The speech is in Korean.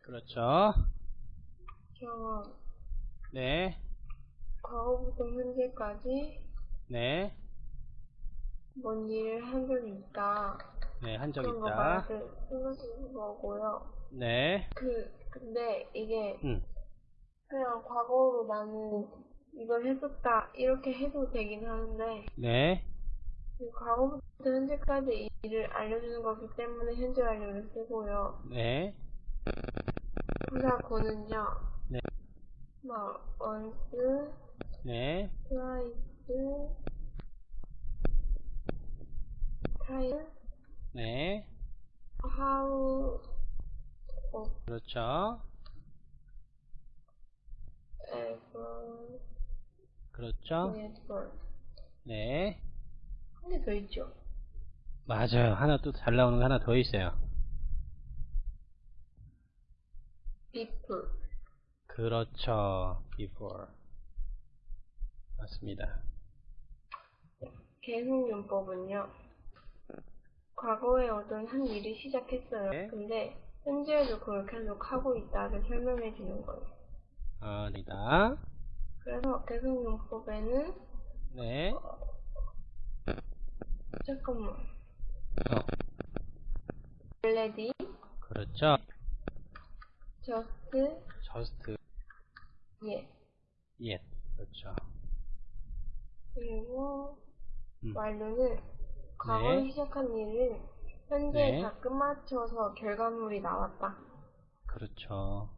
그렇죠. 경험. 네, 과거부터 현재까지 네, 뭔 일을 한 적이 있다. 네, 한 적 있다. 말을 쓰는 거고요. 네, 그, 근데 이게 음, 그냥 과거로 나는 이걸 했었다. 이렇게 해도 되긴 하는데, 네, 그 과거부터 현재까지 이 일을 알려주는 거기 때문에 현재 완료를 쓰고요. 네, 부사고는요. 네. 막, once, 네, twice, twice, 네, how, 어, 그렇죠. ever, 그렇죠. never. 네, 한개더 있죠? 맞아요. 하나 또 잘 나오는 거 하나 더 있어요. before. 그렇죠. before. 맞습니다. 계속용법은요. 과거에 어떤 한 일이 시작했어요. 네. 근데 현재에도 그걸 계속 하고 있다를 설명해 주는 거예요. 아니다. 그래서 계속용법에는 네, 잠깐만. 어, already, 그렇죠. just, just yet. yet. 그렇죠. 그리고 음. 완료는 과거에 네. 시작한 일을 현재에 네. 다 끝마쳐서 결과물이 나왔다. 그렇죠.